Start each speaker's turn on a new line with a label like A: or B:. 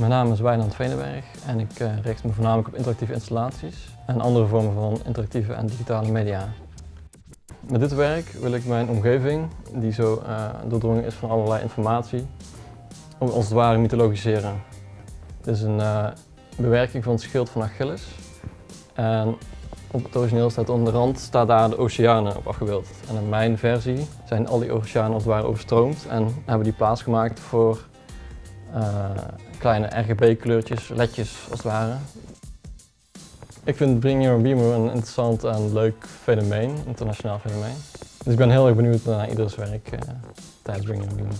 A: Mijn naam is Wijnand Veenenberg en ik uh, richt me voornamelijk op interactieve installaties en andere vormen van interactieve en digitale media. Met dit werk wil ik mijn omgeving, die zo uh, doordrongen is van allerlei informatie, als het ware mythologiseren. Dit is een uh, bewerking van het schild van Achilles. En op het origineel staat onder de rand staat daar de oceanen op afgebeeld. En in mijn versie zijn al die oceanen als het ware overstroomd en hebben die plaats gemaakt voor kleine RGB-kleurtjes, ledjes als het ware. Ik vind Bring Your Beamer een interessant en leuk fenomeen, internationaal fenomeen. Dus ik ben heel erg benieuwd naar ieders werk uh, tijdens Bring Your Beamer.